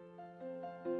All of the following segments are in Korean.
네,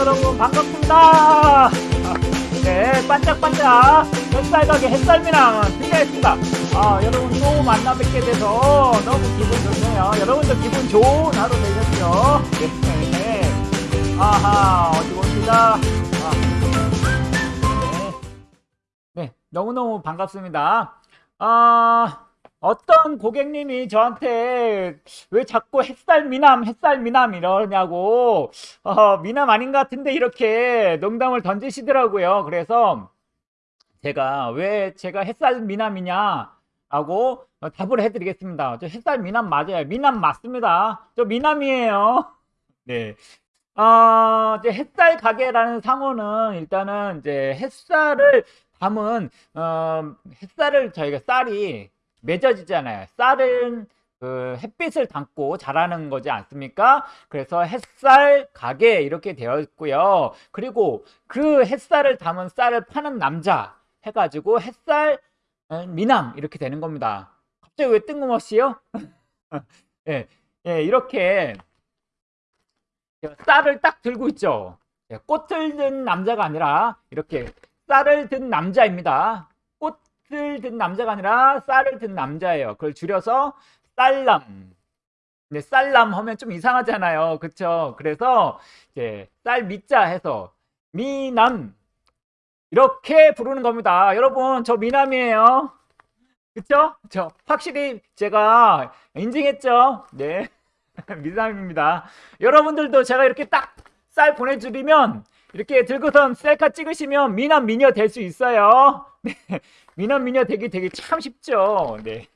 여러분 반갑습니다. 네, 반짝반짝 햇살 가게 햇살미랑 준비했습니다. 아, 여러분 또 만나 뵙게 돼서 너무 기분 좋네요. 여러분도 기분 좋은 하루 되셨죠? 네, 네. 아하, 어디 봅시다. 아, 네. 네, 너무너무 반갑습니다. 아, 어떤 고객님이 저한테 왜 자꾸 햇살 미남, 햇살 미남 이러냐고, 어, 미남 아닌 것 같은데 이렇게 농담을 던지시더라고요. 그래서 제가 왜 제가 햇살 미남이냐 하고 답을 해드리겠습니다. 저 햇살 미남 맞아요. 미남 맞습니다. 저 미남이에요. 네. 어, 이제 햇살 가게라는 상호는 일단은 이제 햇살을 담은 어, 햇살을 저희가 쌀이 맺어지잖아요. 쌀은 그 햇빛을 담고 자라는 거지 않습니까? 그래서 햇살 가게 이렇게 되어 있고요. 그리고 그 햇살을 담은 쌀을 파는 남자 해가지고 햇살 어, 미남 이렇게 되는 겁니다. 갑자기 왜 뜬금없이요? 예, 예, 이렇게 쌀을 딱 들고 있죠. 예, 꽃을 든 남자가 아니라 이렇게 쌀을 든 남자입니다. 꽃을 든 남자가 아니라 쌀을 든 남자예요. 그걸 줄여서 쌀남. 근데 쌀남 하면 좀 이상하잖아요. 그쵸? 그래서 이제 쌀 미자 해서 미남 이렇게 부르는 겁니다. 여러분 저 미남이에요. 그쵸? 저 확실히 제가 인증했죠? 네. 미남입니다. 여러분들도 제가 이렇게 딱 쌀 보내드리면 이렇게 들고선 셀카 찍으시면 미남 미녀 될 수 있어요. 네. 미남 미녀 되기 되게 참 쉽죠. 네.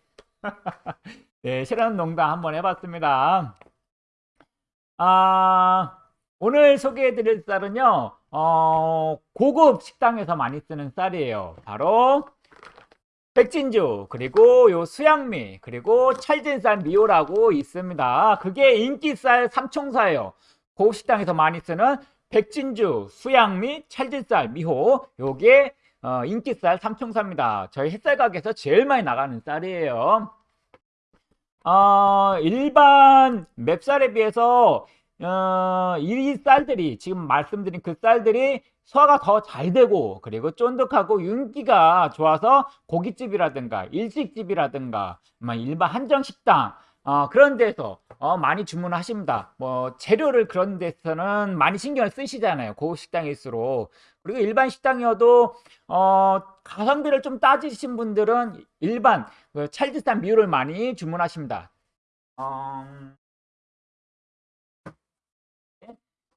네, 실험 농담 한번 해봤습니다. 아, 오늘 소개해드릴 쌀은요, 어, 고급 식당에서 많이 쓰는 쌀이에요. 바로 백진주, 그리고 요 수양미, 그리고 찰진쌀 미호라고 있습니다. 그게 인기쌀 삼총사예요. 고급 식당에서 많이 쓰는 백진주, 수양미, 찰진쌀, 미호, 요게 어, 인기쌀 삼총사입니다. 저희 햇살 가게에서 제일 많이 나가는 쌀이에요. 어, 일반 맵쌀에 비해서 어, 이 쌀들이 지금 말씀드린 그 쌀들이 소화가 더 잘 되고 그리고 쫀득하고 윤기가 좋아서 고깃집이라든가 일식집이라든가 뭐 일반 한정식당 어, 그런 데서 어, 많이 주문하십니다. 뭐 재료를 그런 데서는 많이 신경을 쓰시잖아요. 고급 식당일수록 그리고 일반 식당이어도 어, 가성비를 좀 따지신 분들은 일반 그 찰지산 미유를 많이 주문하십니다. 어...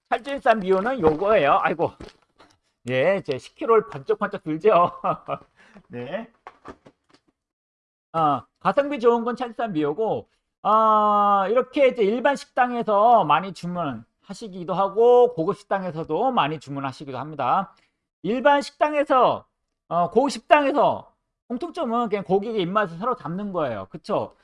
찰질산 미호는 요거예요. 아이고. 예, 제 10kg를 번쩍번쩍 들죠. 네. 어, 가성비 좋은 건 찰질산 미호고, 어, 이렇게 이제 일반 식당에서 많이 주문 하시기도 하고, 고급 식당에서도 많이 주문하시기도 합니다. 일반 식당에서, 어, 고급 식당에서 공통점은 그냥 고객의 입맛을 서로 잡는 거예요. 그쵸?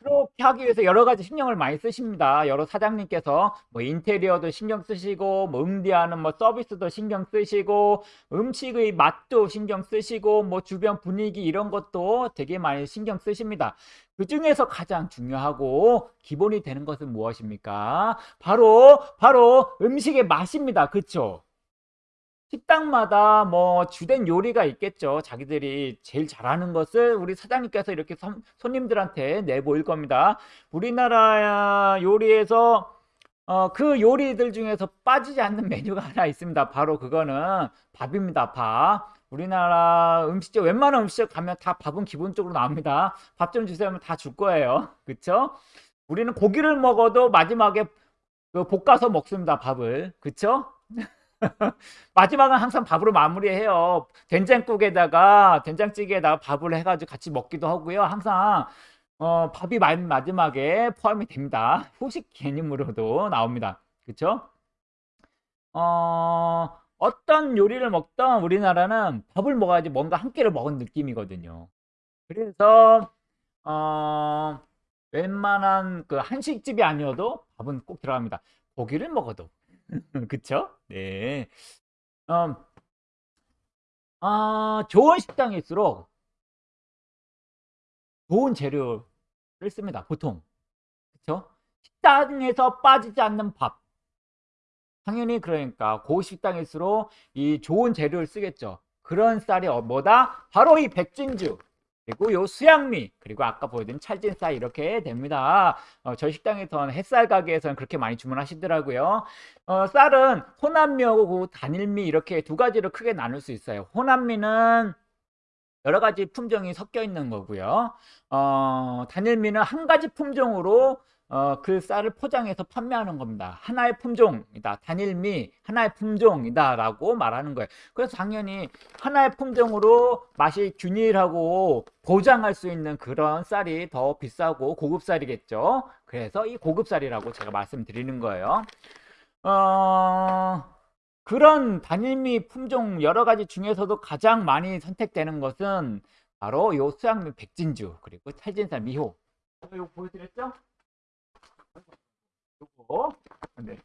그렇게 하기 위해서 여러 가지 신경을 많이 쓰십니다. 여러 사장님께서 뭐 인테리어도 신경 쓰시고 뭐 응대하는 뭐 서비스도 신경 쓰시고 음식의 맛도 신경 쓰시고 뭐 주변 분위기 이런 것도 되게 많이 신경 쓰십니다. 그 중에서 가장 중요하고 기본이 되는 것은 무엇입니까? 바로 바로 음식의 맛입니다. 그쵸? 식당마다 뭐 주된 요리가 있겠죠. 자기들이 제일 잘하는 것을 우리 사장님께서 이렇게 손- 손님들한테 내보일 겁니다. 우리나라 요리에서 어, 그 요리들 중에서 빠지지 않는 메뉴가 하나 있습니다. 바로 그거는 밥입니다. 밥. 우리나라 음식점, 웬만한 음식점 가면 다 밥은 기본적으로 나옵니다. 밥 좀 주세요 하면 다 줄 거예요. 그쵸? 우리는 고기를 먹어도 마지막에 그 볶아서 먹습니다. 밥을. 그쵸? 마지막은 항상 밥으로 마무리해요. 된장국에다가 된장찌개에다가 밥을 해가지고 같이 먹기도 하고요. 항상 어, 밥이 마- 마지막에 포함이 됩니다. 후식 개념으로도 나옵니다. 그쵸? 어, 어떤 요리를 먹던 우리나라는 밥을 먹어야지 뭔가 한 끼를 먹은 느낌이거든요. 그래서 어, 웬만한 그 한식집이 아니어도 밥은 꼭 들어갑니다. 고기를 먹어도. 그쵸? 네. 음, 아, 좋은 식당일수록 좋은 재료를 씁니다. 보통. 그쵸? 식당에서 빠지지 않는 밥. 당연히 그러니까 고식당일수록 이 좋은 재료를 쓰겠죠. 그런 쌀이 어- 뭐다? 바로 이 백진주. 그리고 요 수양미 그리고 아까 보여드린 찰진 쌀 이렇게 됩니다. 어, 저희 식당에서는 햇살 가게에서는 그렇게 많이 주문하시더라고요. 어, 쌀은 호남미하고 그 단일미 이렇게 두 가지로 크게 나눌 수 있어요. 호남미는 여러 가지 품종이 섞여 있는 거고요. 어, 단일미는 한 가지 품종으로 어, 그 쌀을 포장해서 판매하는 겁니다. 하나의 품종이다. 단일미 하나의 품종이다 라고 말하는 거예요. 그래서 당연히 하나의 품종으로 맛이 균일하고 보장할 수 있는 그런 쌀이 더 비싸고 고급 쌀이겠죠. 그래서 이 고급 쌀이라고 제가 말씀드리는 거예요. 어, 그런 단일미 품종 여러 가지 중에서도 가장 많이 선택되는 것은 바로 요 수양미 백진주 그리고 찰진쌀 미호. 이거 보여드렸죠? 요거 네.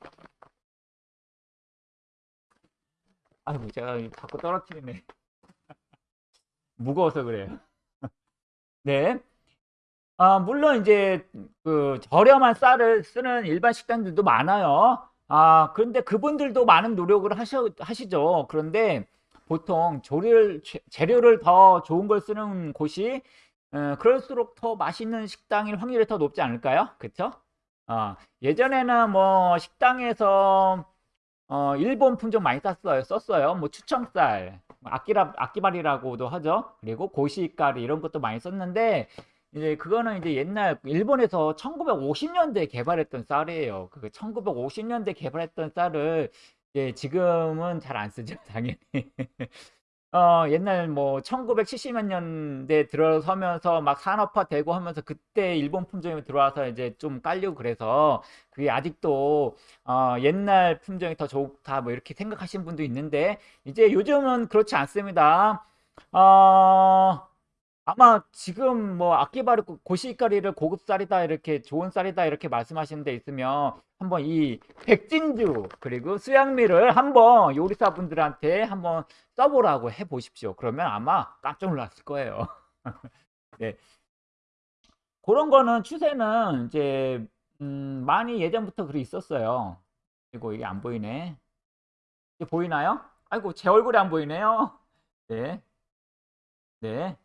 아이고 제가 자꾸 떨어뜨리네. 무거워서 그래요. 네. 아, 물론 이제 그 저렴한 쌀을 쓰는 일반 식당들도 많아요. 아, 그런데 그분들도 많은 노력을 하셔, 하시죠. 그런데 보통 조리를, 재- 재료를 더 좋은 걸 쓰는 곳이 어, 그럴수록 더 맛있는 식당일 확률이 더 높지 않을까요? 그쵸? 어, 예전에는 뭐 식당에서 어, 일본 품종 많이 썼어요. 썼어요. 뭐 추청쌀, 뭐 아끼라, 아끼발이라고도 하죠. 그리고 고시가리 이런 것도 많이 썼는데 이제 그거는 이제 옛날 일본에서 1950년대에 개발했던 쌀이에요. 그 1950년대 개발했던 쌀을 이제 지금은 잘 안 쓰죠, 당연히. 어, 옛날 뭐 1970몇 년대 들어서면서 막 산업화 되고 하면서 그때 일본 품종이 들어와서 이제 좀 깔리고 그래서 그게 아직도 어, 옛날 품종이 더 좋다 뭐 이렇게 생각하시는 분도 있는데 이제 요즘은 그렇지 않습니다. 어, 아마 지금 뭐 아끼바르 고시가리를 고급 쌀이다 이렇게 좋은 쌀이다 이렇게 말씀하시는 데 있으면 한번 이 백진주 그리고 수양미를 한번 요리사분들한테 한번 써보라고 해 보십시오. 그러면 아마 깜짝 놀랐을 거예요. 네. 그런 거는 추세는 이제 음, 많이 예전부터 그리 있었어요. 그리고 이게 안 보이네. 이게 보이나요? 아이고 제 얼굴이 안 보이네요. 네. 네.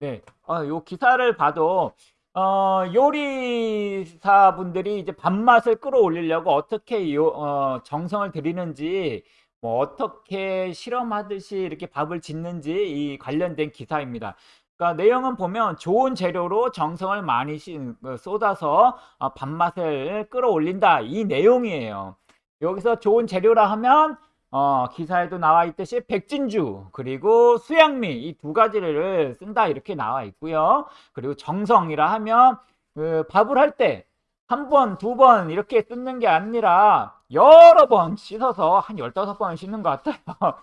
네. 어, 요 기사를 봐도 어, 요리사분들이 이제 밥맛을 끌어올리려고 어떻게 요, 어, 정성을 들이는지 뭐 어떻게 실험하듯이 이렇게 밥을 짓는지 이 관련된 기사입니다. 그러니까 내용은 보면 좋은 재료로 정성을 많이 시- 어, 쏟아서 어, 밥맛을 끌어올린다 이 내용이에요. 여기서 좋은 재료라 하면 어, 기사에도 나와 있듯이 백진주 그리고 수양미 이 두 가지를 쓴다 이렇게 나와 있고요. 그리고 정성이라 하면 그 밥을 할 때 한 번, 두 번 이렇게 뜯는 게 아니라 여러 번 씻어서 한 15번 씻는 것 같아요.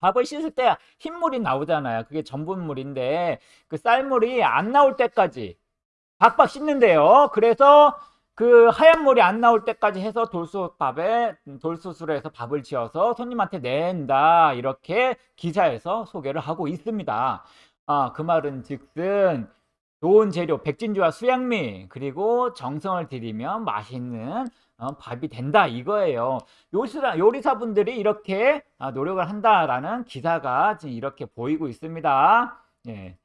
밥을 씻을 때 흰물이 나오잖아요. 그게 전분물인데 그 쌀물이 안 나올 때까지 박박 씻는데요. 그래서 그 하얀 물이 안 나올 때까지 해서 돌솥밥에 돌솥으로 해서 밥을 지어서 손님한테 낸다 이렇게 기사에서 소개를 하고 있습니다. 아, 그 말은 즉슨 좋은 재료 백진주와 수양미 그리고 정성을 들이면 맛있는 어, 밥이 된다 이거예요. 요리사, 요리사분들이 이렇게 아, 노력을 한다라는 기사가 지금 이렇게 보이고 있습니다. 예.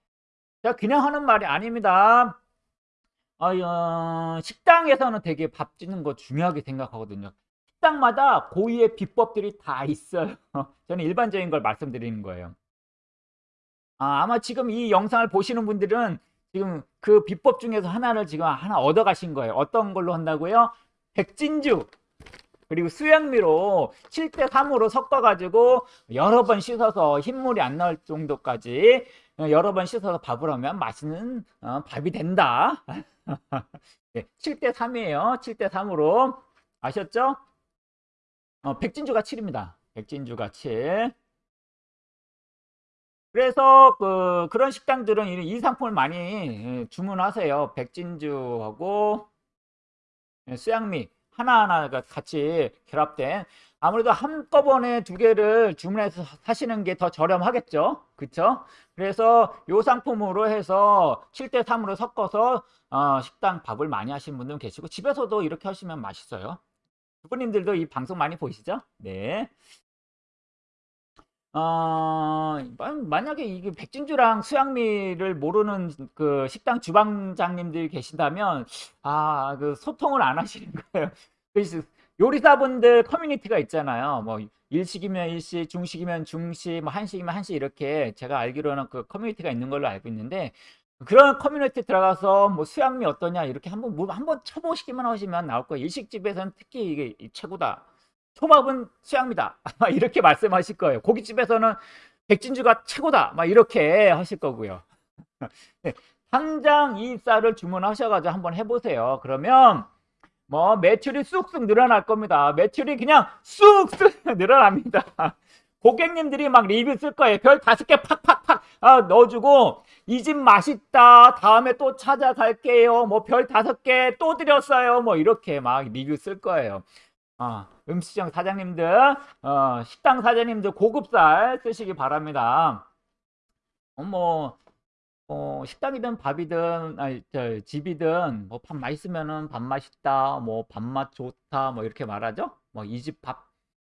자, 그냥 하는 말이 아닙니다. 어, 어, 식당에서는 되게 밥 짓는 거 중요하게 생각하거든요. 식당마다 고유의 비법들이 다 있어요. 저는 일반적인 걸 말씀드리는 거예요. 아, 아마 지금 이 영상을 보시는 분들은 지금 그 비법 중에서 하나를 지금 하나 얻어 가신 거예요. 어떤 걸로 한다고요? 백진주 그리고 수양미로 7대 3으로 섞어 가지고 여러 번 씻어서 흰물이 안 나올 정도까지 여러 번 씻어서 밥을 하면 맛있는 어, 밥이 된다. 네, 7대 3이에요. 7대 3으로 아셨죠? 어, 백진주가 7입니다. 백진주가 7. 그래서 그 그런 식당들은 이, 이 상품을 많이 예, 주문하세요. 백진주하고 예, 수양미 하나하나가 같이 결합된 아무래도 한꺼번에 두 개를 주문해서 사시는 게 더 저렴하겠죠. 그쵸? 그래서 요 상품으로 해서 7대 3으로 섞어서 어, 식당 밥을 많이 하시는 분들 계시고 집에서도 이렇게 하시면 맛있어요. 부모님들도 이 방송 많이 보시죠? 네. 어, 만- 만약에 이게 백진주랑 수양미를 모르는 그 식당 주방장님들이 계신다면, 아, 그 소통을 안 하시는 거예요. 그래서 요리사분들 커뮤니티가 있잖아요. 뭐, 일식이면 일식, 중식이면 중식, 뭐, 한식이면 한식, 이렇게 제가 알기로는 그 커뮤니티가 있는 걸로 알고 있는데, 그런 커뮤니티 들어가서 뭐 수양미 어떠냐, 이렇게 한번, 뭐 한번 쳐보시기만 하시면 나올 거예요. 일식집에서는 특히 이게 최고다. 초밥은 수양미다. 이렇게 말씀하실 거예요. 고깃집에서는 백진주가 최고다. 막 이렇게 하실 거고요. 네, 당장 이 쌀을 주문하셔가지고 한번 해보세요. 그러면 뭐 매출이 쑥쑥 늘어날 겁니다. 매출이 그냥 쑥쑥 늘어납니다. 고객님들이 막 리뷰 쓸 거예요. 별 다섯 개 팍팍팍 아, 넣어주고 이 집 맛있다. 다음에 또 찾아갈게요. 뭐 별 다섯 개 또 드렸어요. 뭐 이렇게 막 리뷰 쓸 거예요. 어, 음식점 사장님들, 어, 식당 사장님들 고급살 쓰시기 바랍니다. 어, 뭐, 어, 식당이든 밥이든, 아니, 저, 집이든, 뭐, 밥 맛있으면은 밥 맛있다, 뭐, 밥맛 좋다, 뭐, 이렇게 말하죠? 뭐, 이 집 밥,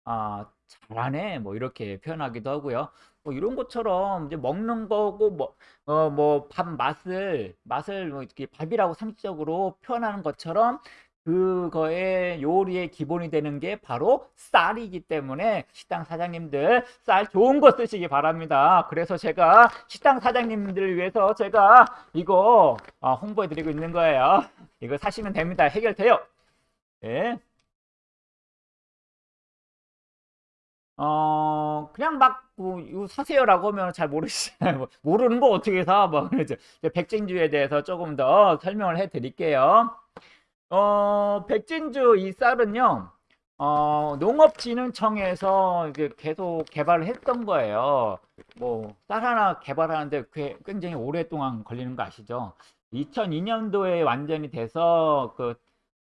아, 잘하네, 뭐, 이렇게 표현하기도 하고요. 뭐, 이런 것처럼 이제 먹는 거고, 뭐, 어, 뭐, 밥 맛을, 맛을 뭐, 이렇게 밥이라고 상식적으로 표현하는 것처럼 그거의 요리의 기본이 되는 게 바로 쌀이기 때문에 식당 사장님들 쌀 좋은 거 쓰시기 바랍니다. 그래서 제가 식당 사장님들을 위해서 제가 이거 어, 홍보해 드리고 있는 거예요. 이거 사시면 됩니다. 해결돼요. 네. 어, 그냥 막, 뭐, 이거 사세요라고 하면 잘 모르시잖아요. 뭐, 모르는 거 어떻게 사? 뭐, 그러죠. 백진주에 대해서 조금 더 설명을 해 드릴게요. 어, 백진주 이 쌀은요, 어, 농업진흥청에서 이제 계속 개발을 했던 거예요. 뭐, 쌀 하나 개발하는데 꽤- 굉장히 오랫동안 걸리는 거 아시죠? 2002년도에 완전히 돼서 그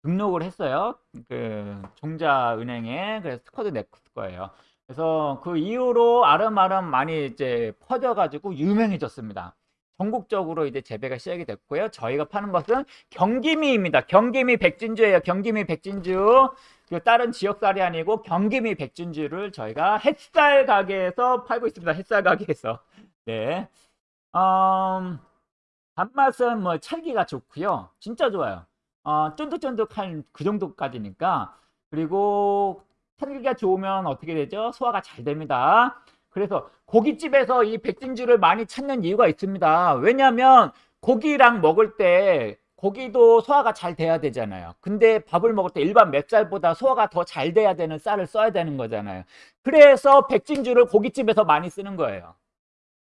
등록을 했어요. 그 종자은행에. 그래서 스쿼드 냈을 거예요. 그래서 그 이후로 아름아름 많이 이제 퍼져가지고 유명해졌습니다. 전국적으로 이제 재배가 시작이 됐고요. 저희가 파는 것은 경기미입니다. 경기미 백진주예요. 경기미 백진주. 그 다른 지역쌀이 아니고 경기미 백진주를 저희가 햇살 가게에서 팔고 있습니다. 햇살 가게에서. 네. 음, 단맛은 뭐 찰기가 좋고요. 진짜 좋아요. 어, 쫀득쫀득한 그 정도까지니까. 그리고 찰기가 좋으면 어떻게 되죠? 소화가 잘 됩니다. 그래서 고깃집에서 이 백진주를 많이 찾는 이유가 있습니다. 왜냐하면 고기랑 먹을 때 고기도 소화가 잘 돼야 되잖아요. 근데 밥을 먹을 때 일반 맵쌀보다 소화가 더 잘 돼야 되는 쌀을 써야 되는 거잖아요. 그래서 백진주를 고깃집에서 많이 쓰는 거예요.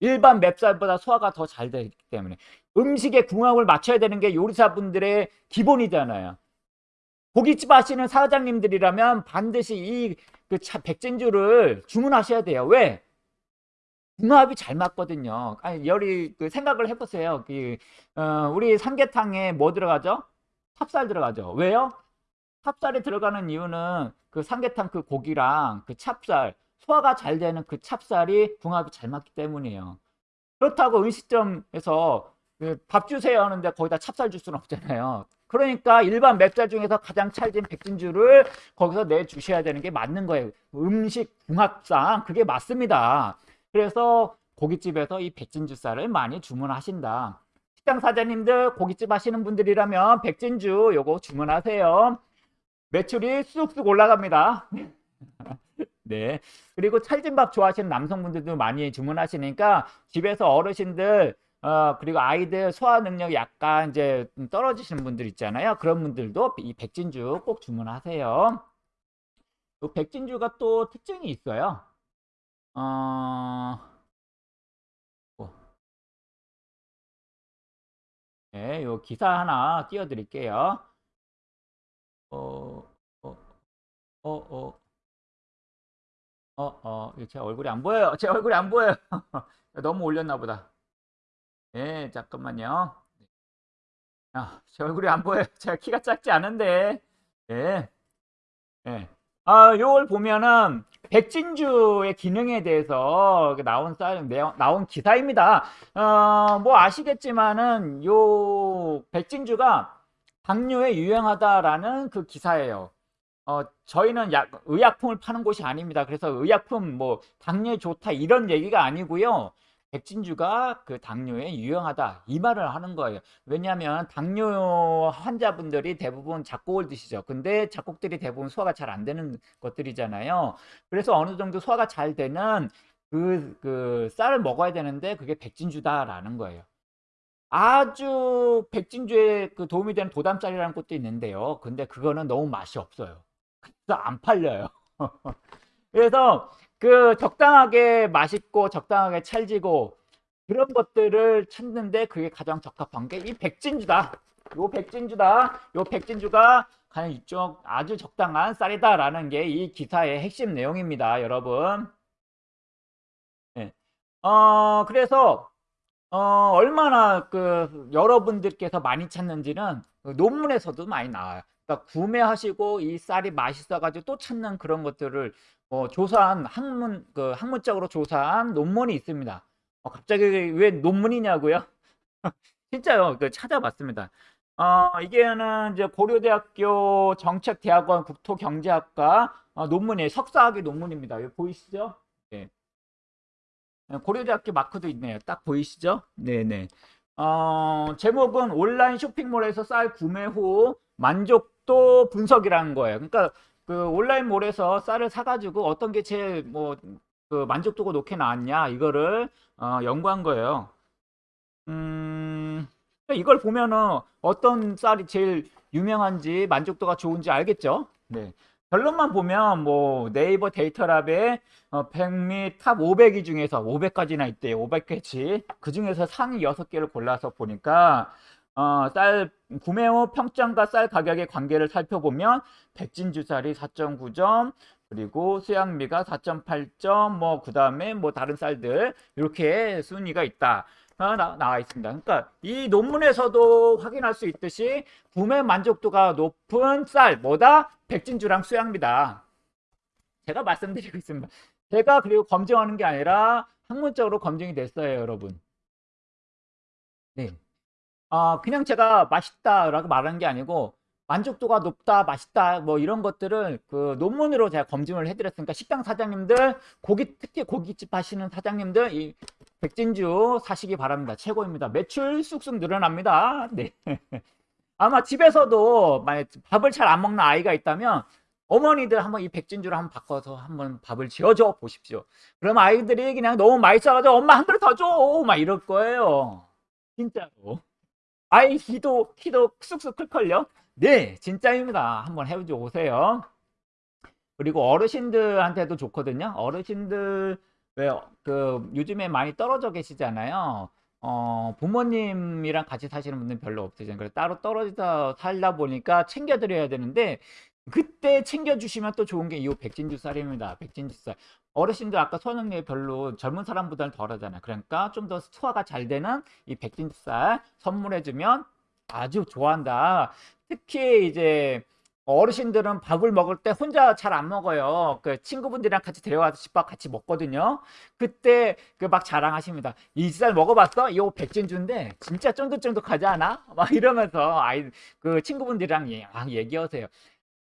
일반 맵쌀보다 소화가 더 잘 되기 때문에 음식의 궁합을 맞춰야 되는 게 요리사분들의 기본이잖아요. 고깃집 하시는 사장님들이라면 반드시 이 그 백진주를 주문하셔야 돼요. 왜? 궁합이 잘 맞거든요. 아니, 열이 그 생각을 해보세요. 그, 어, 우리 삼계탕에 뭐 들어가죠? 찹쌀 들어가죠. 왜요? 찹쌀이 들어가는 이유는 그 삼계탕 그 고기랑 그 찹쌀 소화가 잘 되는 그 찹쌀이 궁합이 잘 맞기 때문이에요. 그렇다고 음식점에서 그 밥 주세요 하는데 거기다 찹쌀 줄 수는 없잖아요. 그러니까 일반 맵쌀 중에서 가장 찰진 백진주를 거기서 내주셔야 되는 게 맞는 거예요. 음식 궁합상 그게 맞습니다. 그래서 고깃집에서 이 백진주 쌀을 많이 주문하신다. 식당 사장님들 고깃집 하시는 분들이라면 백진주 요거 주문하세요. 매출이 쑥쑥 올라갑니다. 네. 그리고 찰진밥 좋아하시는 남성분들도 많이 주문하시니까 집에서 어르신들 어, 그리고 아이들 소화 능력이 약간 이제 좀 떨어지시는 분들 있잖아요. 그런 분들도 이 백진주 꼭 주문하세요. 이 백진주가 또 특징이 있어요. 어, 어. 네, 요 기사 하나 띄워드릴게요. 어, 어, 어, 어, 어, 어, 제 얼굴이 안 보여요. 제 얼굴이 안 보여요. 너무 올렸나 보다. 네, 잠깐만요. 아, 제 얼굴이 안 보여요. 제가 키가 작지 않은데. 네. 네. 아, 요걸 보면은 백진주의 기능에 대해서 나온 쌀, 나온 기사입니다. 어, 뭐 아시겠지만은 요 백진주가 당뇨에 유용하다라는 그 기사예요. 어, 저희는 약, 의약품을 파는 곳이 아닙니다. 그래서 의약품 뭐 당뇨에 좋다 이런 얘기가 아니고요. 백진주가 그 당뇨에 유용하다 이 말을 하는 거예요. 왜냐하면 당뇨 환자분들이 대부분 작곡을 드시죠. 근데 작곡들이 대부분 소화가 잘 안 되는 것들이잖아요. 그래서 어느 정도 소화가 잘 되는 그, 그 쌀을 먹어야 되는데 그게 백진주다라는 거예요. 아주 백진주에 그 도움이 되는 도담쌀이라는 것도 있는데요. 근데 그거는 너무 맛이 없어요. 그래서 안 팔려요. 그래서 그 적당하게 맛있고 적당하게 찰지고 그런 것들을 찾는데 그게 가장 적합한 게 이 백진주다. 요 백진주다. 요 백진주가 과연 이쪽 아주 적당한 쌀이다라는 게 이 기사의 핵심 내용입니다, 여러분. 네. 어, 그래서 어, 얼마나 그 여러분들께서 많이 찾는지는 그 논문에서도 많이 나와요. 그러니까 구매하시고 이 쌀이 맛있어가지고 또 찾는 그런 것들을 어, 조사한 학문 그 학문적으로 조사한 논문이 있습니다. 어, 갑자기 왜 논문이냐고요? 진짜요. 그 찾아봤습니다. 어, 이게는 이제 고려대학교 정책대학원 국토경제학과 어, 논문이에요. 석사학위 논문입니다. 여기 보이시죠? 네. 고려대학교 마크도 있네요. 딱 보이시죠? 네네. 어, 제목은 온라인 쇼핑몰에서 쌀 구매 후 만족도 분석이라는 거예요. 그러니까 그 온라인몰에서 쌀을 사가지고 어떤 게 제일 뭐 그 만족도가 높게 나왔냐 이거를 어, 연구한 거예요. 음, 이걸 보면은 어떤 쌀이 제일 유명한지 만족도가 좋은지 알겠죠? 네. 결론만 보면 뭐 네이버 데이터랩에 어, 백미 top 500위 중에서 500까지나 있대요. 500개치. 그 중에서 상위 6개를 골라서 보니까 어, 쌀 구매 후 평점과 쌀 가격의 관계를 살펴보면 백진주 쌀이 4.9점, 그리고 수양미가 4.8점, 뭐 그 다음에 뭐 다른 쌀들 이렇게 순위가 있다. 어, 나, 나와 있습니다. 그러니까 이 논문에서도 확인할 수 있듯이 구매 만족도가 높은 쌀 뭐다? 백진주랑 수양미다. 제가 말씀드리고 있습니다. 제가 그리고 검증하는 게 아니라 학문적으로 검증이 됐어요, 여러분. 네. 아, 그냥 제가 맛있다라고 말하는 게 아니고 만족도가 높다, 맛있다, 뭐 이런 것들을 그 논문으로 제가 검증을 해드렸으니까 식당 사장님들, 고기 특히 고깃집 하시는 사장님들 이 백진주 사시기 바랍니다. 최고입니다. 매출 쑥쑥 늘어납니다. 네. 아마 집에서도 만약 밥을 잘 안 먹는 아이가 있다면 어머니들 한번 이 백진주를 한번 바꿔서 한번 밥을 지어줘 보십시오. 그럼 아이들이 그냥 너무 맛있어가지고 엄마 한 그릇 더 줘! 막 이럴 거예요. 진짜로. 아이 키도 키도 쑥쑥 클걸요? 네, 진짜입니다. 한번 해보지 오세요. 그리고 어르신들한테도 좋거든요. 어르신들 왜그 요즘에 많이 떨어져 계시잖아요. 어, 부모님이랑 같이 사시는 분들 별로 없으잖아요. 그래서 따로 떨어져 살다 보니까 챙겨드려야 되는데 그때 챙겨주시면 또 좋은 게 이 백진주 쌀입니다. 백진주 쌀. 어르신들 아까 소화능력이 별로 젊은 사람보다는 덜하잖아요. 그러니까 좀 더 소화가 잘 되는 이 백진주 쌀 선물해주면 아주 좋아한다. 특히 이제 어르신들은 밥을 먹을 때 혼자 잘 안 먹어요. 그 친구분들이랑 같이 데려와서 집밥 같이 먹거든요. 그때 그 막 자랑하십니다. 이 쌀 먹어봤어? 이거 백진주인데 진짜 쫀득쫀득하지 않아? 막 이러면서 아이 그 친구분들이랑 얘기하세요.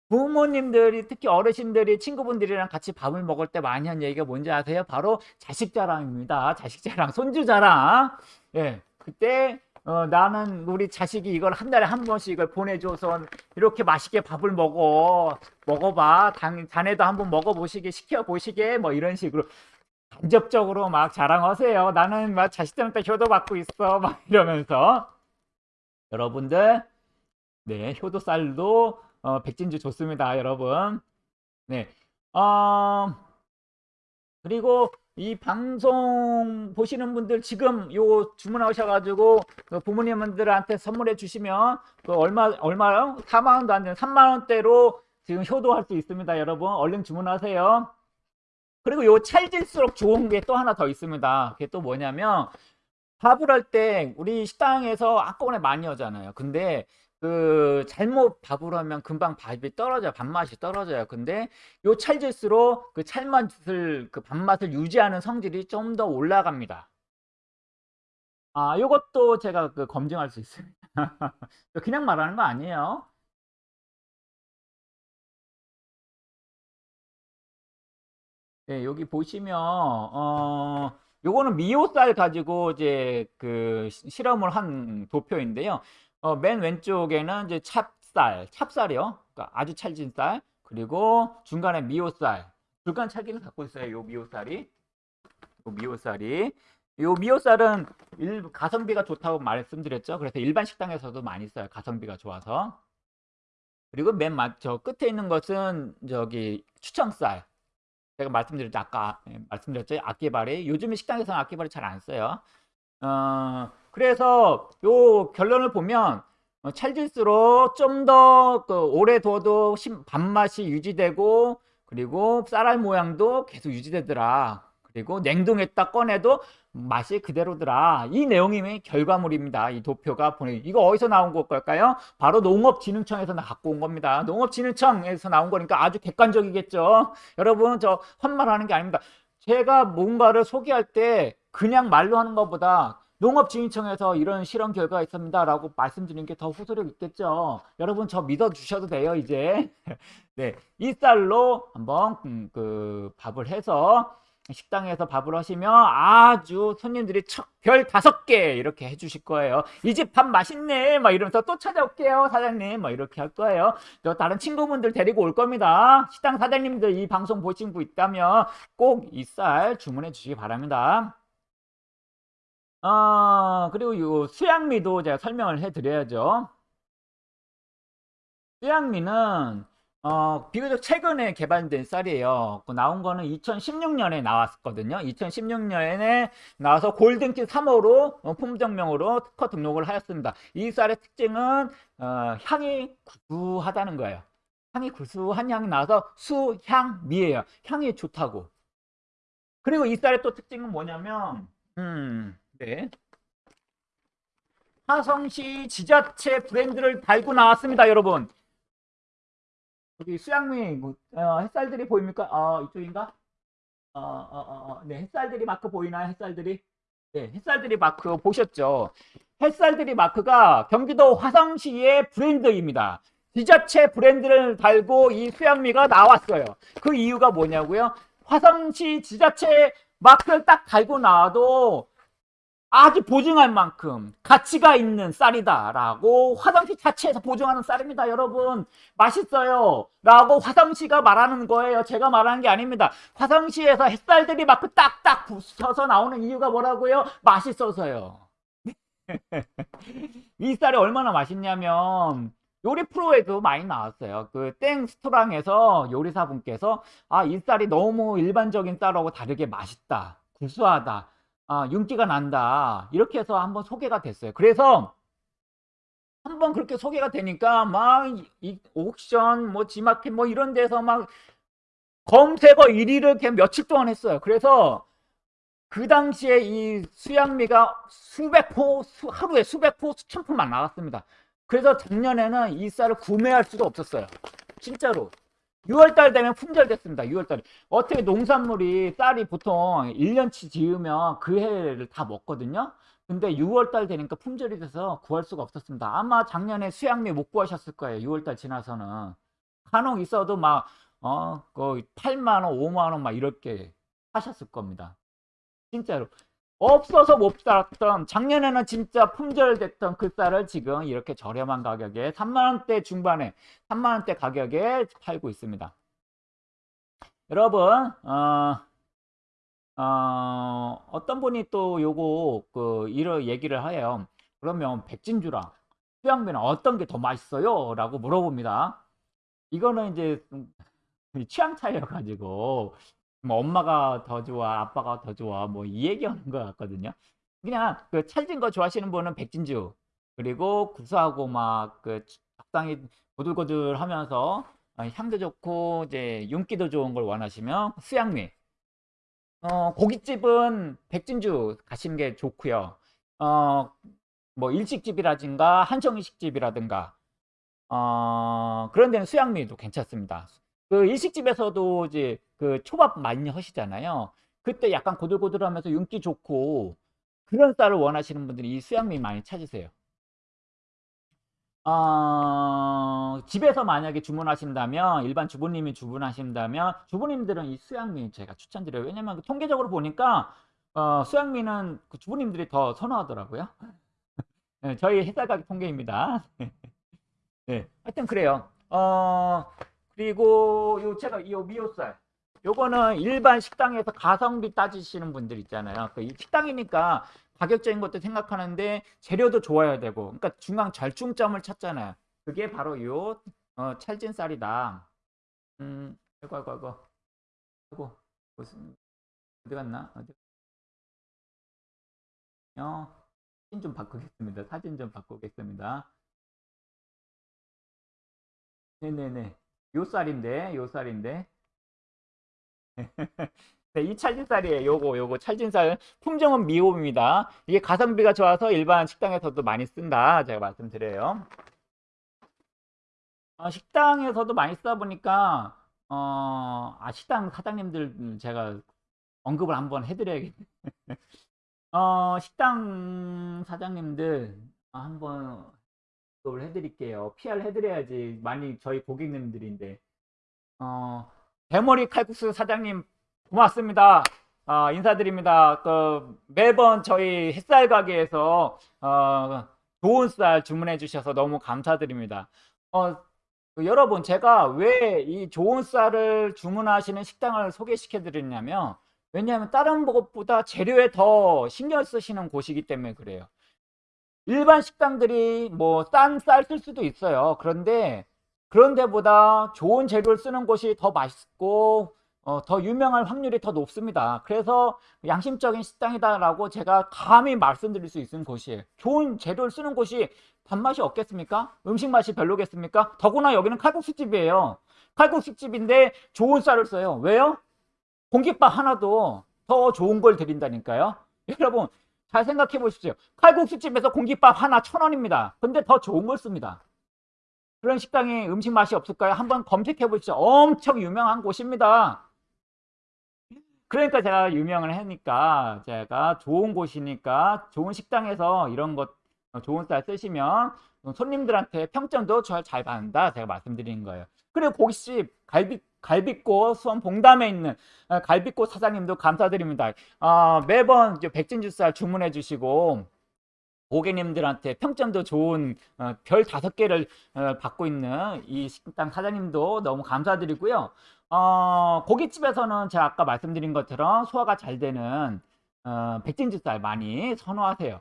부모님들이 특히 어르신들이 친구분들이랑 같이 밥을 먹을 때 많이 한 얘기가 뭔지 아세요? 바로 자식 자랑입니다. 자식 자랑, 손주 자랑. 예, 그때 어, 나는 우리 자식이 이걸 한 달에 한 번씩 이걸 보내줘서 이렇게 맛있게 밥을 먹어 먹어봐. 당, 자네도 한번 먹어보시게 시켜보시게 뭐 이런 식으로 간접적으로 막 자랑하세요. 나는 막 자식들한테 효도받고 있어 막 이러면서 여러분들 네 효도쌀도 어, 백진주 좋습니다, 여러분. 네. 어, 그리고 이 방송 보시는 분들 지금 요 주문하셔가지고 그 부모님들한테 선물해 주시면 그 얼마 얼마요? 4만 원도 안 되는 3만 원대로 지금 효도할 수 있습니다, 여러분. 얼른 주문하세요. 그리고 요 찰질수록 좋은 게 또 하나 더 있습니다. 그게 또 뭐냐면 밥을 할 때 우리 식당에서 한꺼번에 많이 하잖아요. 근데 그 잘못 밥을 하면 금방 밥이 떨어져요. 밥맛이 떨어져요. 근데 요 찰질수록 그 찰맛을 그 밥맛을 유지하는 성질이 좀 더 올라갑니다. 아, 요것도 제가 그 검증할 수 있습니다. 그냥 말하는 거 아니에요. 네, 여기 보시면 어 요거는 미오쌀 가지고 이제 그 시- 실험을 한 도표인데요. 어, 맨 왼쪽에는 이제 찹쌀, 찹쌀이요. 그러니까 아주 찰진 쌀. 그리고 중간에 미오쌀. 중간 찰기를 갖고 있어요. 요 미오쌀이. 요 미오쌀이. 요 미오쌀은 일, 가성비가 좋다고 말씀드렸죠. 그래서 일반 식당에서도 많이 써요. 가성비가 좋아서. 그리고 맨 맞, 저 끝에 있는 것은 저기 추청쌀. 제가 말씀드렸죠. 아까 예, 말씀드렸죠. 악기발이. 요즘에 식당에서는 악기발이 잘 안 써요. 어, 그래서 요 결론을 보면 어, 찰질수록 좀 더 그 오래 둬도 심- 밥맛이 유지되고 그리고 쌀알 모양도 계속 유지되더라. 그리고 냉동했다 꺼내도 맛이 그대로더라. 이 내용이 결과물입니다. 이 도표가 보내. 이거 어디서 나온 걸까요? 바로 농업진흥청에서 나 갖고 온 겁니다. 농업진흥청에서 나온 거니까 아주 객관적이겠죠. 여러분 저 헛말하는 게 아닙니다. 제가 뭔가를 소개할 때 그냥 말로 하는 것보다 농업진흥청에서 이런 실험 결과가 있습니다 라고 말씀드리는 게더 호소력 있겠죠. 여러분 저 믿어 주셔도 돼요 이제. 네, 이 쌀로 한번 음, 그 밥을 해서 식당에서 밥을 하시면 아주 손님들이 척, 별 다섯 개 이렇게 해주실 거예요. 이 집 밥 맛있네 막 이러면서 또 찾아올게요 사장님 막 이렇게 할 거예요. 또 다른 친구분들 데리고 올 겁니다. 식당 사장님들 이 방송 보신 분 있다면 꼭 이 쌀 주문해 주시기 바랍니다. 아, 그리고 요 수양미도 제가 설명을 해 드려야죠. 수양미는 어, 비교적 최근에 개발된 쌀이에요. 그 나온 거는 2016년에 나왔거든요. 2016년에 나와서 골든키 3호로 어, 품종명으로 특허 등록을 하였습니다. 이 쌀의 특징은 어, 향이 구수하다는 거예요. 향이 구수한 향이 나와서 수향미예요. 향이 좋다고. 그리고 이 쌀의 또 특징은 뭐냐면 음, 네. 화성시 지자체 브랜드를 달고 나왔습니다, 여러분. 여기 수양미 뭐, 어, 햇살들이 보입니까? 어, 이쪽인가? 어, 어, 어, 어, 네, 햇살들이 마크 보이나요? 햇살들이? 네, 햇살들이 마크 보셨죠? 햇살들이 마크가 경기도 화성시의 브랜드입니다. 지자체 브랜드를 달고 이 수양미가 나왔어요. 그 이유가 뭐냐고요? 화성시 지자체 마크를 딱 달고 나와도 아주 보증할 만큼 가치가 있는 쌀이다라고 화성시 자체에서 보증하는 쌀입니다, 여러분. 맛있어요. 라고 화성시가 말하는 거예요. 제가 말하는 게 아닙니다. 화성시에서 햇살들이 막 그 딱딱 부쳐서 나오는 이유가 뭐라고요? 맛있어서요. 이 쌀이 얼마나 맛있냐면 요리 프로에도 많이 나왔어요. 그 땡 스토랑에서 요리사분께서 아, 이 쌀이 너무 일반적인 쌀하고 다르게 맛있다. 구수하다. 아, 윤기가 난다. 이렇게 해서 한번 소개가 됐어요. 그래서 한번 그렇게 소개가 되니까 막 이 옥션 뭐 지마켓 뭐 이런 데서 막 검색어 1위를 그냥 며칠 동안 했어요. 그래서 그 당시에 이 수양미가 수백 포, 수, 하루에 수백 포, 수천 포만 나갔습니다. 그래서 작년에는 이 쌀을 구매할 수가 없었어요. 진짜로 6월달 되면 품절됐습니다. 6월달에 어떻게 농산물이 쌀이 보통 1년치 지으면 그 해를 다 먹거든요. 근데 6월달 되니까 품절이 돼서 구할 수가 없었습니다. 아마 작년에 수양미 못 구하셨을 거예요. 6월달 지나서는 간혹 있어도 막 어, 그 8만 원, 5만 원 막 이렇게 하셨을 겁니다. 진짜로 없어서 못 살았던 작년에는 진짜 품절됐던 그 쌀을 지금 이렇게 저렴한 가격에 3만원대 중반에 3만원대 가격에 팔고 있습니다. 여러분 어, 어, 어떤 분이 또 요거 그 이런 얘기를 해요. 그러면 백진주랑 수양미는 어떤 게 더 맛있어요? 라고 물어봅니다. 이거는 이제 취향 차이여 가지고 뭐 엄마가 더 좋아, 아빠가 더 좋아, 뭐 이 얘기하는 것 같거든요. 그냥 그 찰진 거 좋아하시는 분은 백진주, 그리고 구수하고 막 그 적당히 고들고들하면서 어, 향도 좋고 이제 윤기도 좋은 걸 원하시면 수양미. 어, 고깃집은 백진주 가시는 게 좋고요. 어, 뭐 일식집이라든가 한정일식집이라든가 어, 그런 데는 수양미도 괜찮습니다. 그 일식집에서도 이제 그 초밥 많이 하시잖아요. 그때 약간 고들고들하면서 윤기 좋고 그런 쌀을 원하시는 분들이 이 수양미 많이 찾으세요. 어, 집에서 만약에 주문하신다면 일반 주부님이 주문하신다면 주부님들은 이 수양미 제가 추천드려요. 왜냐면 통계적으로 보니까 어, 수양미는 그 주부님들이 더 선호하더라고요. 네, 저희 햇살 가격 통계입니다. 네, 하여튼 그래요. 어, 그리고 요 제가 요 미호쌀 요거는 일반 식당에서 가성비 따지시는 분들 있잖아요. 그 식당이니까 가격적인 것도 생각하는데 재료도 좋아야 되고 그러니까 중앙 절충점을 찾잖아요. 그게 바로 요 어, 찰진 쌀이다. 음, 아이고 아이고 아이고 아이고 무슨 어디 갔나? 어디? 어, 사진 좀 바꾸겠습니다. 사진 좀 바꾸겠습니다. 네네네. 요 쌀인데, 요 쌀인데. 네, 이 찰진쌀이에요. 요거, 요거 찰진쌀. 품종은 미호입니다. 이게 가성비가 좋아서 일반 식당에서도 많이 쓴다. 제가 말씀드려요. 어, 식당에서도 많이 쓰다 보니까, 어, 아, 식당 사장님들 제가 언급을 한번 해드려야겠네. 어, 식당 사장님들 한번 언급을 해드릴게요. PR 해드려야지. 많이 저희 고객님들인데. 어, 대머리 칼국수 사장님 고맙습니다. 어, 인사드립니다. 그 매번 저희 햇살 가게에서 어, 좋은 쌀 주문해 주셔서 너무 감사드립니다. 어, 그 여러분 제가 왜 이 좋은 쌀을 주문하시는 식당을 소개시켜 드렸냐면 왜냐하면 다른 것보다 재료에 더 신경 쓰시는 곳이기 때문에 그래요. 일반 식당들이 뭐 싼 쌀 쓸 수도 있어요. 그런데 그런 데보다 좋은 재료를 쓰는 곳이 더 맛있고 어, 더 유명할 확률이 더 높습니다. 그래서 양심적인 식당이다라고 제가 감히 말씀드릴 수 있는 곳이에요. 좋은 재료를 쓰는 곳이 단맛이 없겠습니까? 음식 맛이 별로겠습니까? 더구나 여기는 칼국수집이에요. 칼국수집인데 좋은 쌀을 써요. 왜요? 공깃밥 하나도 더 좋은 걸 드린다니까요. 여러분 잘 생각해 보십시오. 칼국수집에서 공깃밥 하나 천 원입니다. 근데 더 좋은 걸 씁니다. 그런 식당에 음식 맛이 없을까요? 한번 검색해 보십시오. 엄청 유명한 곳입니다. 그러니까 제가 유명을 하니까 제가 좋은 곳이니까 좋은 식당에서 이런 것 좋은 쌀 쓰시면 손님들한테 평점도 잘 받는다 제가 말씀드리는 거예요. 그리고 고깃집 갈비 갈비꽃 수원 봉담에 있는 어, 갈비꽃 사장님도 감사드립니다. 어, 매번 백진주 쌀 주문해 주시고 고객님들한테 평점도 좋은 어, 별 다섯 개를 어, 받고 있는 이 식당 사장님도 너무 감사드리고요. 어, 고깃집에서는 제가 아까 말씀드린 것처럼 소화가 잘 되는 어, 백진주쌀 많이 선호하세요.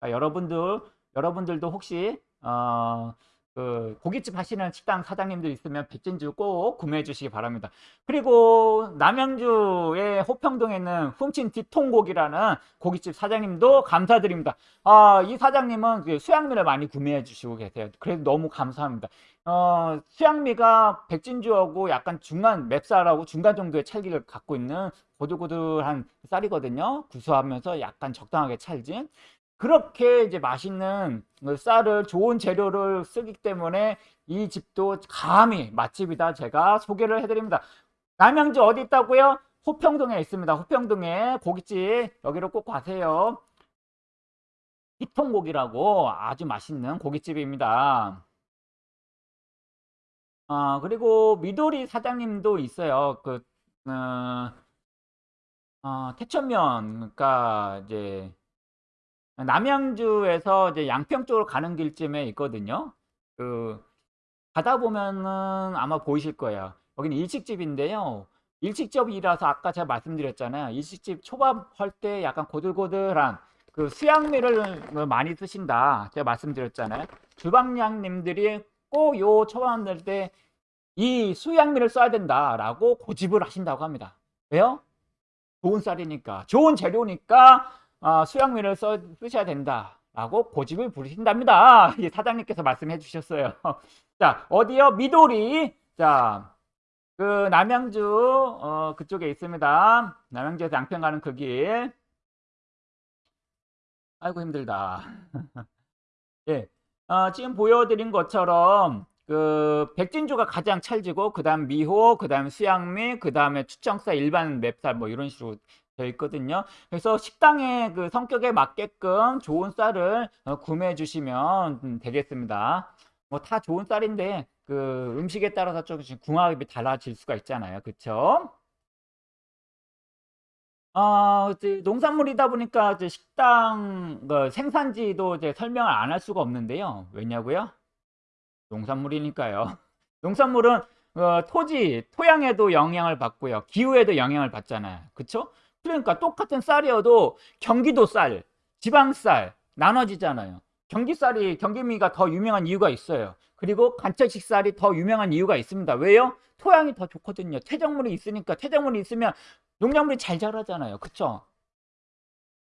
그러니까 여러분들 여러분들도 혹시 어, 그 고깃집 하시는 식당 사장님들 있으면 백진주 꼭 구매해 주시기 바랍니다. 그리고 남양주의 호평동에 있는 훔친 뒤통고기라는 고깃집 사장님도 감사드립니다. 아, 이 사장님은 그 수양미를 많이 구매해 주시고 계세요. 그래서 너무 감사합니다. 어, 수양미가 백진주하고 약간 중간 맵쌀하고 중간 정도의 찰기를 갖고 있는 고들고들한 쌀이거든요. 구수하면서 약간 적당하게 찰진. 그렇게 이제 맛있는 그 쌀을 좋은 재료를 쓰기 때문에 이 집도 감히 맛집이다 제가 소개를 해드립니다. 남양주 어디 있다고요? 호평동에 있습니다. 호평동에 고깃집 여기로 꼭 가세요. 희통고기라고 아주 맛있는 고깃집입니다. 아, 그리고 미도리 사장님도 있어요. 그, 어, 어, 태천면, 그러니까 이제 남양주에서 이제 양평 쪽으로 가는 길쯤에 있거든요. 그, 가다 보면은 아마 보이실 거예요. 여기는 일식집인데요. 일식집이라서 아까 제가 말씀드렸잖아요. 일식집 초밥 할 때 약간 고들고들한 그 수양미를 많이 쓰신다. 제가 말씀드렸잖아요. 주방장님들이 꼭 요 초밥 만들 때 이 수양미를 써야 된다라고 고집을 하신다고 합니다. 왜요? 좋은 쌀이니까, 좋은 재료니까 어, 수양미를 써, 쓰셔야 된다 라고 고집을 부리신답니다. 사장님께서 말씀해 주셨어요. 자, 어디요? 미도리. 자, 그 남양주 어, 그쪽에 있습니다. 남양주에서 양평 가는 그 길. 아이고 힘들다. 예, 어, 지금 보여드린 것처럼 그 백진주가 가장 찰지고 그 다음 미호, 그 다음 수양미, 그 다음에 추청쌀, 일반 맵쌀 뭐 이런 식으로 되어 있거든요. 그래서 식당의 그 성격에 맞게끔 좋은 쌀을 어, 구매해 주시면 되겠습니다. 뭐 다 좋은 쌀인데 그 음식에 따라서 조금씩 궁합이 달라질 수가 있잖아요. 그쵸? 어, 농산물이다 보니까 이제 식당 그 생산지도 이제 설명을 안 할 수가 없는데요. 왜냐고요? 농산물이니까요. 농산물은 어, 토지, 토양에도 영향을 받고요. 기후에도 영향을 받잖아요. 그쵸? 그러니까 똑같은 쌀이어도 경기도 쌀, 지방 쌀 나눠지잖아요. 경기 쌀이 경기미가 더 유명한 이유가 있어요. 그리고 간척식 쌀이 더 유명한 이유가 있습니다. 왜요? 토양이 더 좋거든요. 퇴적물이 있으니까 퇴적물이 있으면 농작물이 잘 자라잖아요. 그쵸?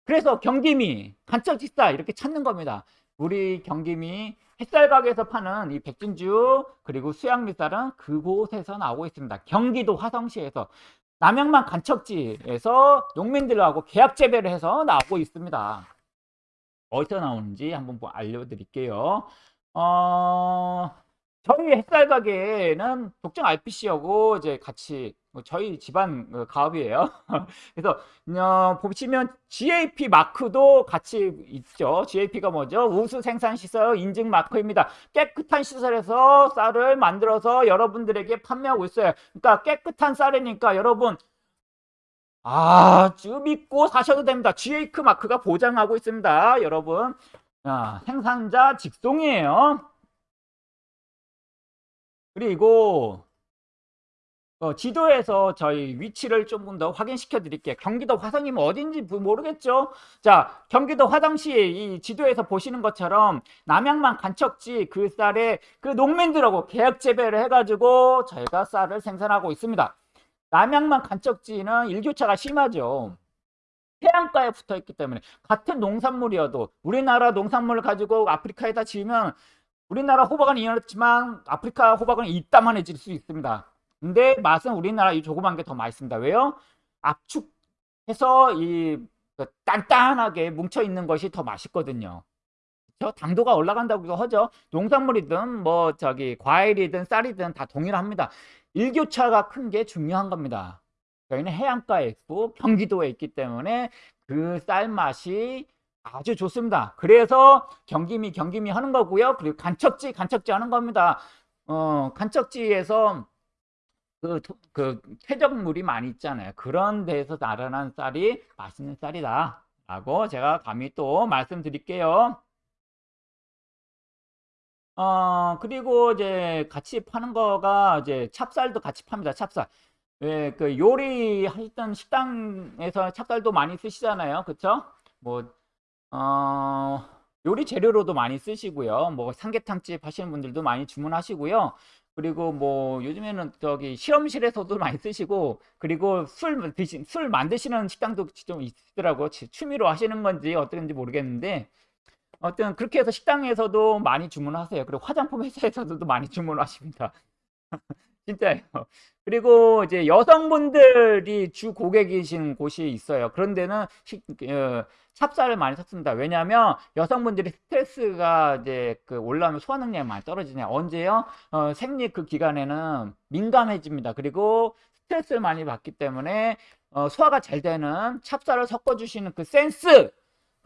그래서 경기미, 간척식 쌀 이렇게 찾는 겁니다. 우리 경기미 햇살 가게에서 파는 이 백진주 그리고 수양미쌀은 그곳에서 나오고 있습니다. 경기도 화성시에서 남양만 간척지에서 농민들하고 계약 재배를 해서 나오고 있습니다. 어디서 나오는지 한번 뭐 알려드릴게요. 어, 저희 햇살 가게는 독점 RPC하고 이제 같이 뭐 저희 집안 그 가업이에요. 그래서 어, 보시면 GAP 마크도 같이 있죠. GAP가 뭐죠? 우수 생산 시설 인증 마크입니다. 깨끗한 시설에서 쌀을 만들어서 여러분들에게 판매하고 있어요. 그러니까 깨끗한 쌀이니까 여러분 아주 믿고 사셔도 됩니다. GAP 마크가 보장하고 있습니다. 여러분 아, 생산자 직송이에요. 그리고 어, 지도에서 저희 위치를 조금 더 확인시켜 드릴게요. 경기도 화성이면 어딘지 모르겠죠? 자, 경기도 화성시 이 지도에서 보시는 것처럼 남양만 간척지 그 쌀에 그 농민들하고 계약 재배를 해가지고 저희가 쌀을 생산하고 있습니다. 남양만 간척지는 일교차가 심하죠. 해안가에 붙어 있기 때문에 같은 농산물이어도 우리나라 농산물을 가지고 아프리카에다 지으면 우리나라 호박은 이어졌지만 아프리카 호박은 이따만 해질 수 있습니다. 근데 맛은 우리나라 이 조그만 게 더 맛있습니다. 왜요? 압축해서 이그 단단하게 뭉쳐 있는 것이 더 맛있거든요. 저 당도가 올라간다고 하죠. 농산물이든 뭐 저기 과일이든 쌀이든 다 동일합니다. 일교차가 큰 게 중요한 겁니다. 저희는 해안가에 있고 경기도에 있기 때문에 그 쌀 맛이 아주 좋습니다. 그래서 경기미 경기미 하는 거고요. 그리고 간척지 간척지 하는 겁니다. 어, 간척지에서 그, 그 퇴적물이 많이 있잖아요. 그런 데서 나른한 쌀이 맛있는 쌀이다. 라고 제가 감히 또 말씀드릴게요. 어, 그리고 이제 같이 파는 거가 이제 찹쌀도 같이 팝니다. 찹쌀. 예, 그 요리 하시던 식당에서 찹쌀도 많이 쓰시잖아요. 그쵸? 뭐, 어, 요리 재료로도 많이 쓰시고요. 뭐 삼계탕집 하시는 분들도 많이 주문하시고요. 그리고 뭐 요즘에는 저기 실험실에서도 많이 쓰시고 그리고 술 드신 술 만드시는 식당도 좀 있더라고 취미로 하시는 건지 어떤지 모르겠는데 어떤 그렇게 해서 식당에서도 많이 주문하세요. 그리고 화장품 회사에서도 많이 주문하십니다. 진짜예요. 그리고 이제 여성분들이 주 고객이신 곳이 있어요. 그런 데는 식- 어, 찹쌀을 많이 섞습니다. 왜냐하면 여성분들이 스트레스가 이제 그 올라오면 소화 능력이 많이 떨어지네요. 언제요? 어, 생리 그 기간에는 민감해집니다. 그리고 스트레스를 많이 받기 때문에 어, 소화가 잘 되는 찹쌀을 섞어주시는 그 센스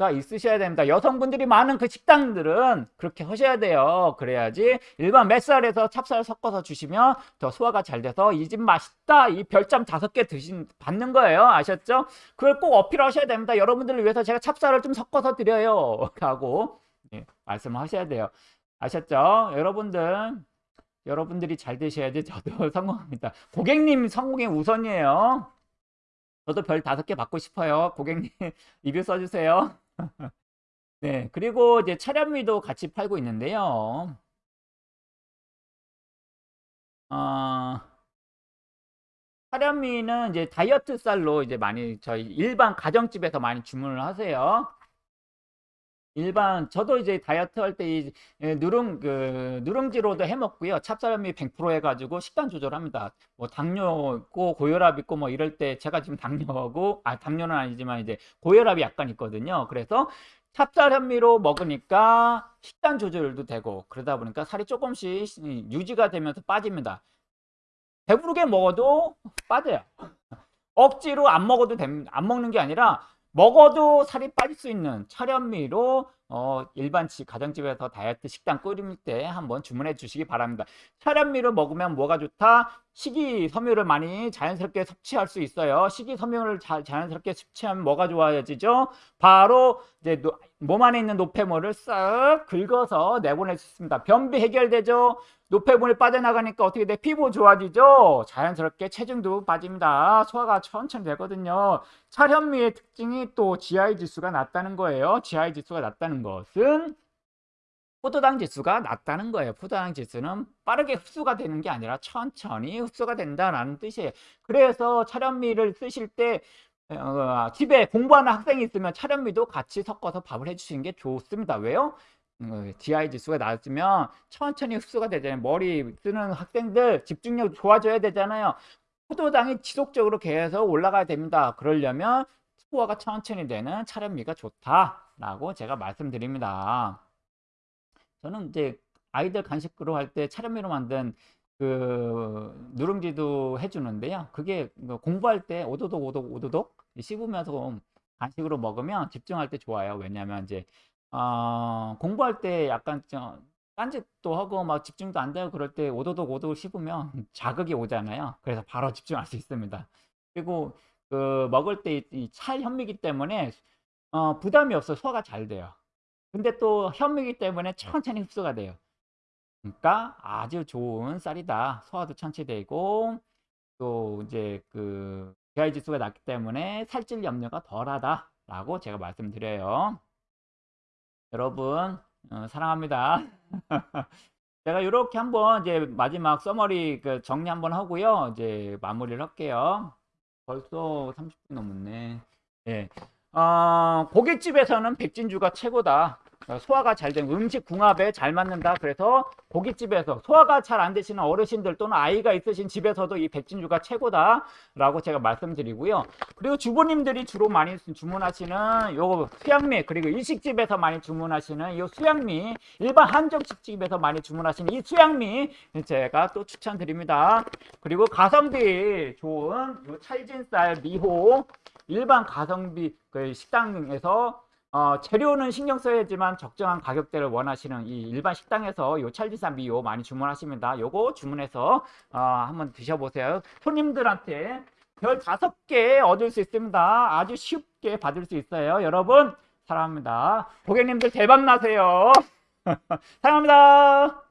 가 있으셔야 됩니다. 여성분들이 많은 그 식당들은 그렇게 하셔야 돼요. 그래야지 일반 맵쌀에서 찹쌀 섞어서 주시면 더 소화가 잘 돼서 이 집 맛있다 이 별점 다섯 개 드신 받는 거예요. 아셨죠? 그걸 꼭 어필하셔야 됩니다. 여러분들을 위해서 제가 찹쌀을 좀 섞어서 드려요. 하고 예, 말씀하셔야 돼요. 아셨죠? 여러분들 여러분들이 잘 되셔야지 저도 성공합니다. 고객님 성공이 우선이에요. 저도 별 다섯 개 받고 싶어요. 고객님 리뷰 써주세요. 네, 그리고 이제 차량미도 같이 팔고 있는데요. 어, 차량미는 이제 다이어트 쌀로 이제 많이 저희 일반 가정집에서 많이 주문을 하세요. 일반 저도 이제 다이어트 할 때 이 누룽 그 누룽지로도 해 먹고요. 찹쌀미 100% 해가지고 식단 조절합니다. 뭐 당뇨 있고 고혈압 있고 뭐 이럴 때 제가 지금 당뇨하고 아 당뇨는 아니지만 이제 고혈압이 약간 있거든요. 그래서 찹쌀 현미로 먹으니까 식단 조절도 되고 그러다 보니까 살이 조금씩 유지가 되면서 빠집니다. 배부르게 먹어도 빠져요. 억지로 안 먹어도 됩니다. 안 먹는 게 아니라 먹어도 살이 빠질 수 있는 철현미로 어, 일반 집, 가정집에서 다이어트 식단 끓일 때 한번 주문해 주시기 바랍니다. 철현미를 먹으면 뭐가 좋다? 식이섬유를 많이 자연스럽게 섭취할 수 있어요. 식이섬유를 자, 자연스럽게 섭취하면 뭐가 좋아지죠? 바로 이제 노, 몸 안에 있는 노폐물을 싹 긁어서 내보낼 수 있습니다. 변비 해결되죠? 노폐물이 빠져나가니까 어떻게 돼? 피부 좋아지죠? 자연스럽게 체중도 빠집니다. 소화가 천천히 되거든요. 찰현미의 특징이 또 GI 지수가 낮다는 거예요. GI 지수가 낮다는 것은 포도당 지수가 낮다는 거예요. 포도당 지수는 빠르게 흡수가 되는 게 아니라 천천히 흡수가 된다는 뜻이에요. 그래서 찰현미를 쓰실 때 어, 집에 공부하는 학생이 있으면 찰현미도 같이 섞어서 밥을 해주시는 게 좋습니다. 왜요? 어, GI 지수가 낮으면 천천히 흡수가 되잖아요. 머리 쓰는 학생들 집중력 좋아져야 되잖아요. 포도당이 지속적으로 계속 올라가야 됩니다. 그러려면 소화가 천천히 되는 차련미가 좋다라고 제가 말씀드립니다. 저는 이제 아이들 간식으로 할 때 차련미로 만든 그 누룽지도 해주는데요. 그게 그 공부할 때 오도독 오도독 오도독 씹으면서 간식으로 먹으면 집중할 때 좋아요. 왜냐하면 이제 어, 공부할 때 약간 좀 딴짓도 하고 막 집중도 안 되고 그럴 때 오도독 오도독 씹으면 자극이 오잖아요. 그래서 바로 집중할 수 있습니다. 그리고 그 먹을 때 이 찰 현미기 때문에 어, 부담이 없어 소화가 잘 돼요. 근데 또 현미기 때문에 천천히 흡수가 돼요. 그러니까 아주 좋은 쌀이다. 소화도 천천히 되고 또 이제 그 GI 지수가 낮기 때문에 살찔 염려가 덜하다라고 제가 말씀드려요. 여러분 어, 사랑합니다. 제가 이렇게 한번 이제 마지막 서머리 그 정리 한번 하고요. 이제 마무리를 할게요. 벌써 30분 넘었네. 예. 어, 고깃집에서는 백진주가 최고다. 어, 소화가 잘 되는 음식 궁합에 잘 맞는다. 그래서 고깃집에서 소화가 잘 안 되시는 어르신들 또는 아이가 있으신 집에서도 이 백진주가 최고다. 라고 제가 말씀드리고요. 그리고 주부님들이 주로 많이 주문하시는 요 수양미 그리고 일식집에서 많이 주문하시는 이 수양미 일반 한정식집에서 많이 주문하시는 이 수양미 제가 또 추천드립니다. 그리고 가성비 좋은 요 찰진쌀 미호 일반 가성비 그 식당에서 어, 재료는 신경 써야지만 적정한 가격대를 원하시는 이 일반 식당에서 요 찰지산 미요 많이 주문하십니다. 요거 주문해서 어, 한번 드셔보세요. 손님들한테 별 다섯 개 얻을 수 있습니다. 아주 쉽게 받을 수 있어요. 여러분 사랑합니다. 고객님들 대박 나세요. 사랑합니다.